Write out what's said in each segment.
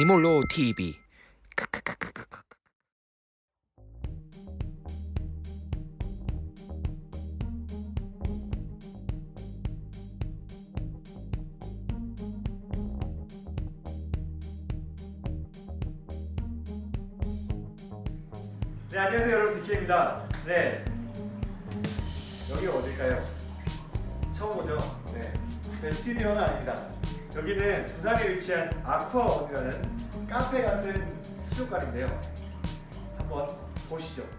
이몰로 TV. 네 안녕하세요 여러분 디케입니다. 네 여기가 어딜까요? 처음 오죠? 네 저희 스튜디오는 아닙니다. 여기는 부산에 위치한 아쿠아원이라는 카페 같은 수족관인데요. 한번 보시죠.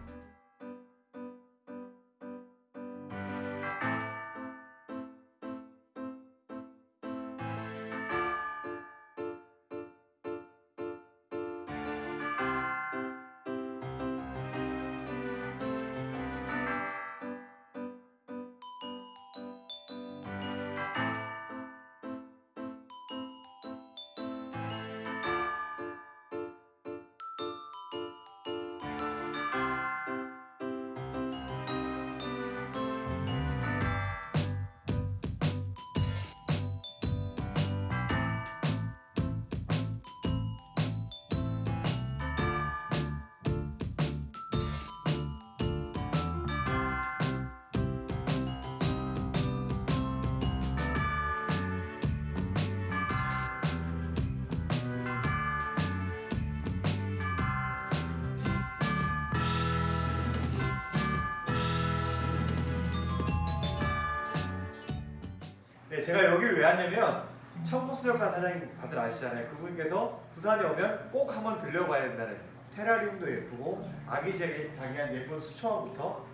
제가 여기를 왜 왔냐면 청포수족관 사장님 다들 아시잖아요. 그분께서 부산에 오면 꼭 한번 들려봐야 된다는 테라리움도 예쁘고 아기자기한 예쁜 수초원부터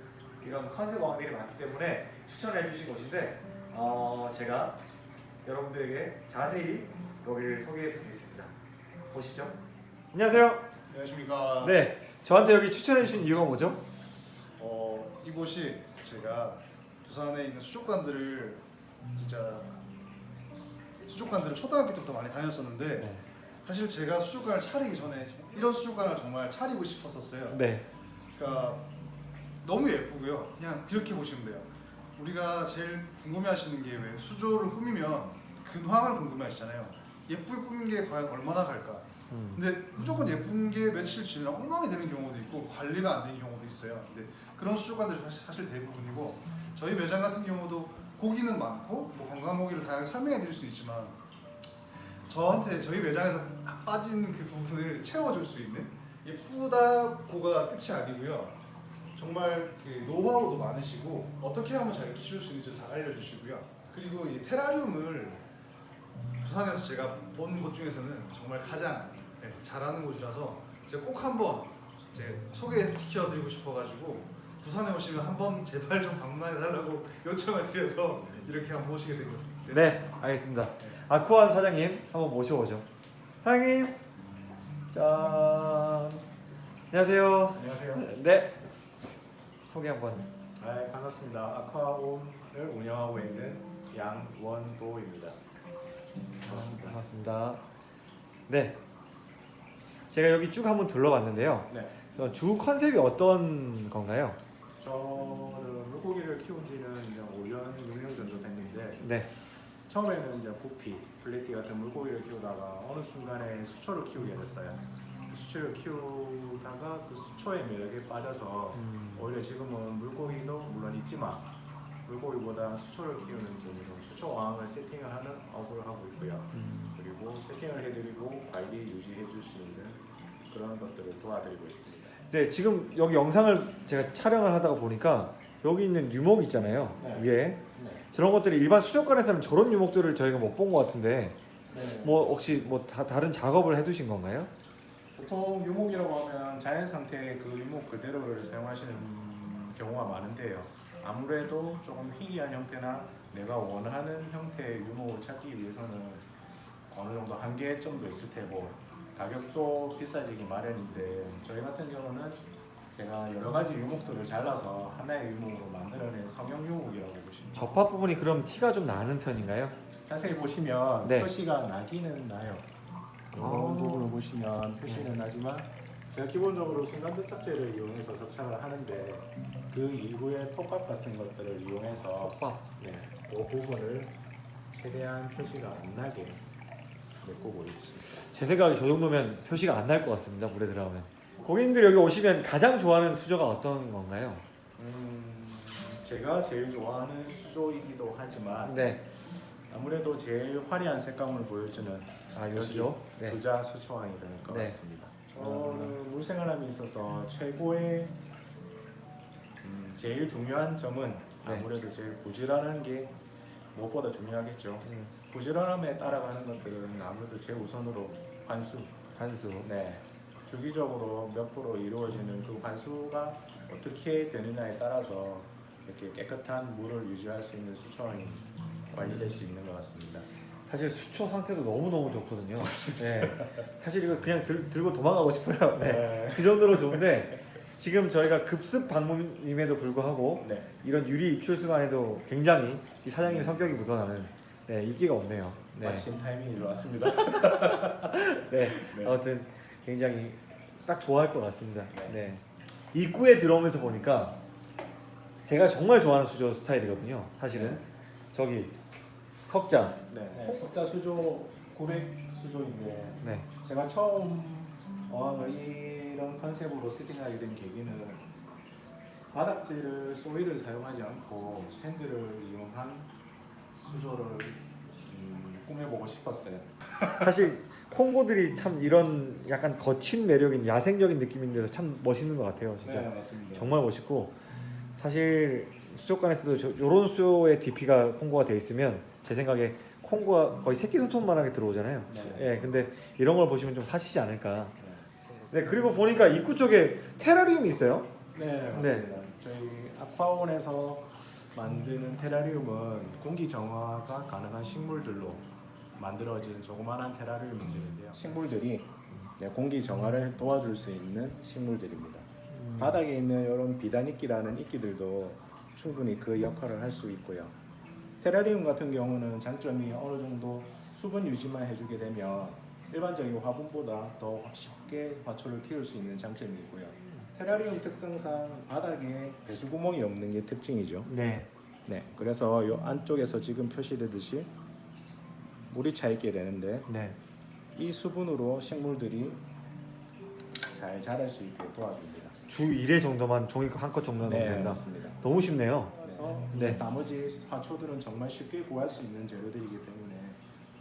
이런 컨셉 왕들이 많기 때문에 추천해 주신 곳인데 어, 제가 여러분들에게 자세히 여기를 소개해 드리겠습니다. 보시죠. 안녕하세요. 안녕하십니까. 네, 저한테 여기 추천해 주신 이유가 뭐죠? 어, 이곳이 제가 부산에 있는 수족관들을 진짜 수족관들을 초등학교 때부터 많이 다녔었는데 네. 사실 제가 수족관을 차리기 전에 이런 수족관을 정말 차리고 싶었었어요. 네. 그러니까 너무 예쁘고요. 그냥 그렇게 보시면 돼요. 우리가 제일 궁금해하시는 게 왜 수조를 꾸미면 근황을 궁금해하시잖아요. 예쁘게 꾸민 게 과연 얼마나 갈까? 음. 근데 무조건 예쁜 게 며칠 지나면 엉망이 되는 경우도 있고 관리가 안 되는 경우도 있어요. 근데 그런 수족관들이 사실, 사실 대부분이고 저희 매장 같은 경우도 고기는 많고 뭐 건강 고기를 다양하게 설명해 드릴 수 있지만 저한테 저희 매장에서 빠진 그 부분을 채워줄 수 있는 예쁘다고가 끝이 아니고요. 정말 그 노하우도 많으시고 어떻게 하면 잘 키울 수 있는지 잘 알려주시고요. 그리고 이 테라리움을 부산에서 제가 본 곳 중에서는 정말 가장 네, 잘하는 곳이라서 제가 꼭 한번 제 소개시켜 드리고 싶어가지고 부산에 오시면 한번 제발 좀 방문해 달라고 요청을 드려서 이렇게 한번 모시게 된 것. 네, 알겠습니다. 아쿠아원 사장님 한번 모셔보죠. 사장님, 짠. 안녕하세요. 안녕하세요. 네. 소개 한번. 네, 반갑습니다. 아쿠아홈을 운영하고 있는 양원도입니다. 반갑습니다. 반갑습니다. 네. 제가 여기 쭉 한번 둘러봤는데요. 네, 어, 주 컨셉이 어떤 건가요? 저는 물고기를 키운 지는 이제 5년, 6년 정도 됐는데 네. 처음에는 이제 구피, 플레티 같은 물고기를 키우다가 어느 순간에 수초를 키우게 됐어요. 그 수초를 키우다가 그 수초의 매력에 빠져서 음, 오히려 지금은 물고기도 물론 있지만 물고기보다 수초를 키우는 재미로 수초 왕을 세팅을 하는 업을 하고 있고요. 음, 그리고 세팅을 해드리고 관리 유지해 줄 수 있는 그런 것들을 도와드리고 있습니다. 네, 지금 여기 영상을 제가 촬영을 하다가 보니까 여기 있는 유목 있잖아요. 네. 위에. 네. 저런 것들이 일반 수족관에서는 저런 유목들을 저희가 못 본 것 같은데 네. 뭐 혹시 뭐 다, 다른 작업을 해두신 건가요? 보통 유목이라고 하면 자연 상태의 그 유목 그대로를 사용하시는 경우가 많은데요. 아무래도 조금 희귀한 형태나 내가 원하는 형태의 유목을 찾기 위해서는 어느 정도 한계점도 있을 테고 가격도 비싸지기 마련인데 저희 같은 경우는 제가 여러 가지 유목들을 잘라서 하나의 유목으로 만들어낸 성형 유목이라고 보시면 접합 부분이 그럼 티가 좀 나는 편인가요? 자세히 보시면 네. 표시가 나기는 나요. 이런 아. 부분을 보시면 표시는 나지만 제가 기본적으로 순간접착제를 이용해서 접착을 하는데 그 이후에 톱밥 같은 것들을 이용해서 접합. 네, 그 부분을 최대한 표시가 안 나게 메꾸고 있습니다. 제 생각에 저 정도면 표시가 안 날 것 같습니다. 물에 들어가면. 고객님들 여기 오시면 가장 좋아하는 수조가 어떤 건가요? 음, 제가 제일 좋아하는 수조이기도 하지만 네. 아무래도 제일 화려한 색감을 보여주는 아, 요 여기 수조. 네. 부자 수초왕이 될 것 네. 같습니다. 저는 물생활함에 있어서 최고의 음, 제일 중요한 점은 네. 아무래도 제일 부지런한 게 무엇보다 중요하겠죠. 음, 부지런함에 따라가는 것들은 아무래도 제일 우선으로 환수. 한수. 네. 주기적으로 몇 프로 이루어지는 그 환수가 어떻게 되느냐에 따라서 이렇게 깨끗한 물을 유지할 수 있는 수초원이 관리될 수 있는 것 같습니다. 사실 수초 상태도 너무 너무 좋거든요. 네. 사실 이거 그냥 들, 들고 도망가고 싶어요. 네. 그 정도로 좋은데 지금 저희가 급습 방문임에도 불구하고 네. 이런 유리 입출수간에도 굉장히 이 사장님의 성격이 묻어나는 네, 인기가 없네요. 네. 마침 타이밍이 좋았습니다. 네. 네. 아무튼 굉장히 딱 좋아할 것 같습니다. 네. 입구에 들어오면서 보니까 제가 정말 좋아하는 수조 스타일이거든요. 사실은 저기 석자. 네. 석자 수조 900 수조인데 네. 제가 처음 어항을 이 런 컨셉으로 세팅하게 된 계기는 바닥재를 소일을 사용하지 않고 샌드를 이용한 수조를 음, 꾸며보고 싶었어요. 사실 콩고들이 참 이런 약간 거친 매력인 야생적인 느낌인데도 참 멋있는 것 같아요. 진짜 네 맞습니다. 정말 멋있고 사실 수족관에서도 저, 이런 수조의 DP가 콩고가 돼 있으면 제 생각에 콩고가 거의 새끼 손톱만하게 들어오잖아요. 네. 예, 근데 이런 걸 보시면 좀 사시지 않을까. 네, 그리고 보니까 입구 쪽에 테라리움이 있어요. 네 맞습니다. 저희 아쿠아온에서 만드는 테라리움은 공기 정화가 가능한 식물들로 만들어진 조그마한 테라리움인데요. 식물들이 네, 공기 정화를 도와줄 수 있는 식물들입니다. 바닥에 있는 이런 비단이끼라는 이끼들도 충분히 그 역할을 할 수 있고요. 테라리움 같은 경우는 장점이 어느 정도 수분 유지만 해주게 되면 일반적인 화분보다 더 쉽게 화초를 키울 수 있는 장점이 있고요. 테라리움 특성상 바닥에 배수 구멍이 없는 게 특징이죠. 네. 네, 그래서 이 안쪽에서 지금 표시되듯이 물이 차 있게 되는데 네. 이 수분으로 식물들이 잘 자랄 수 있게 도와줍니다. 주 1회 정도만 종이 한컷 정도 넣으면 네, 된다. 맞습니다. 너무 쉽네요. 그래서 네. 나머지 화초들은 정말 쉽게 구할 수 있는 재료들이기 때문에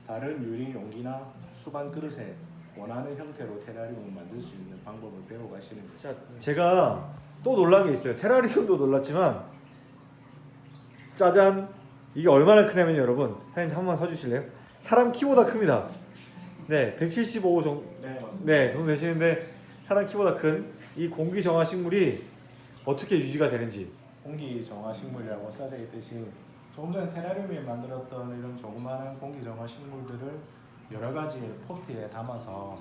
다른 유리 용기나 수반 그릇에 원하는 형태로 테라리움을 만들 수 있는 방법을 배워가시는 거죠. 자, 제가 또 놀란 게 있어요. 테라리움도 놀랐지만 짜잔 이게 얼마나 크냐면 여러분 사장님 한 번만 서주실래요? 사람 키보다 큽니다. 네, 175 정도 네, 맞습니다. 네 정도 되시는데 사람 키보다 큰 이 공기 정화 식물이 어떻게 유지가 되는지 공기 정화 식물이라고 써져 있듯이 조금 전에 테라리움에 만들었던 이런 조그마한 공기 정화 식물들을 여러 가지 포트에 담아서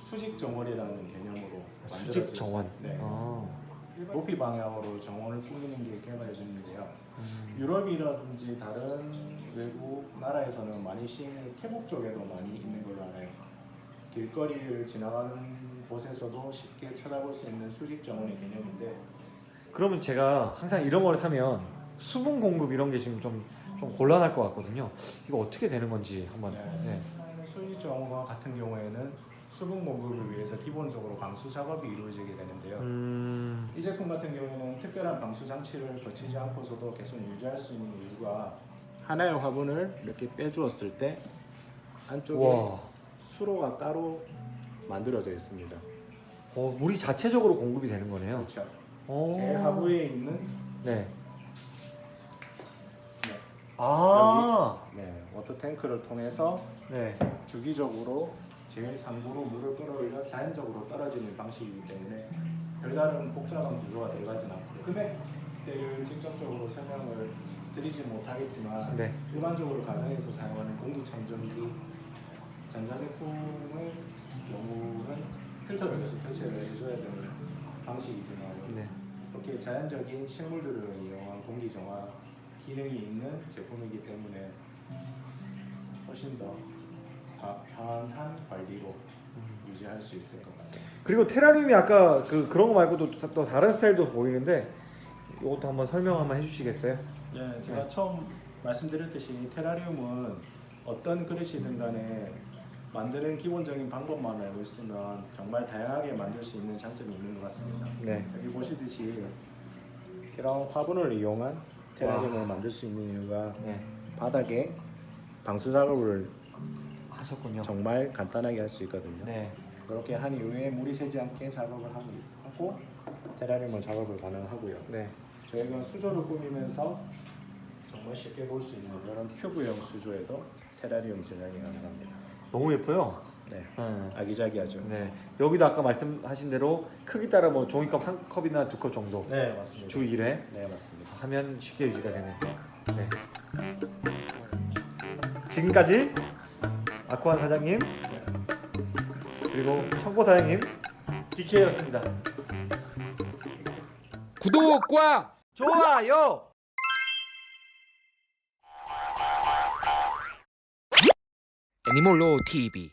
수직 정원이라는 개념으로 수직 정원. 네. 아, 높이 방향으로 정원을 꾸미는 게 개발되었는데요. 음, 유럽이라든지 다른 외국 나라에서는 많이 시행해 태국 쪽에도 많이 있는 걸로 알아요. 길거리를 지나가는 곳에서도 쉽게 찾아볼 수 있는 수직 정원의 개념인데 그러면 제가 항상 이런 거를 사면 수분 공급 이런 게 지금 좀, 좀 곤란할 것 같거든요. 이거 어떻게 되는 건지 한번. 네. 네. 수직 정화 같은 경우에는 수분 공급을 위해서 기본적으로 방수 작업이 이루어지게 되는데요. 음, 이 제품 같은 경우에는 특별한 방수 장치를 거치지 않고서도 계속 유지할 수 있는 이유가 하나의 화분을 이렇게 빼주었을 때 안쪽에 와, 수로가 따로 만들어져 있습니다. 어, 물이 자체적으로 공급이 되는 거네요. 그렇죠. 오. 제일 하부에 있는 네. 네. 아, 네, 워터 탱크를 통해서 네. 주기적으로 제일 상부로 물을 끌어올려 자연적으로 떨어지는 방식이기 때문에 별다른 복잡한 구조가 들어가진 않고 금액대를 직접적으로 설명을 드리지 못하겠지만 네. 일반적으로 가정에서 사용하는 공기청정기 전자제품의 경우는 필터를 계속 교체를 해줘야 되는 방식이지만 네. 이렇게 자연적인 식물들을 이용한 공기 정화 기능이 있는 제품이기 때문에 훨씬 더 가- 편한 관리로 유지할 수 있을 것 같습니다. 그리고 테라리움이 아까 그 그런 거 말고도 또, 또 다른 스타일도 보이는데 이것도 한번 설명 한번 해주시겠어요? 네, 제가 처음 말씀드렸듯이 테라리움은 어떤 그릇이든 간에 만드는 기본적인 방법만 알고 있으면 정말 다양하게 만들 수 있는 장점이 있는 것 같습니다. 네. 여기 보시듯이 이런 화분을 이용한 테라리움을 만들 수 있는 이유가 네. 바닥에 방수 작업을 하셨군요. 정말 간단하게 할 수 있거든요. 네. 그렇게 한 이후에 물이 새지 않게 작업을 하고, 테라리움은 작업을 가능하고요. 네. 저희가 수조를 꾸미면서 정말 쉽게 볼 수 있는 이런 큐브형 수조에도 테라리움 제작이 가능합니다. 너무 예뻐요. 네, 네. 아기자기하죠. 네. 여기도 아까 말씀하신 대로 크기 따라 뭐 종이컵 한 컵이나 두 컵 정도 네, 맞습니다. 주 1회 네, 맞습니다. 하면 쉽게 유지가 되네. 네. 지금까지 아쿠안 사장님 그리고 청고 사장님 DK였습니다. 구독과 좋아요. 애니몰로 TV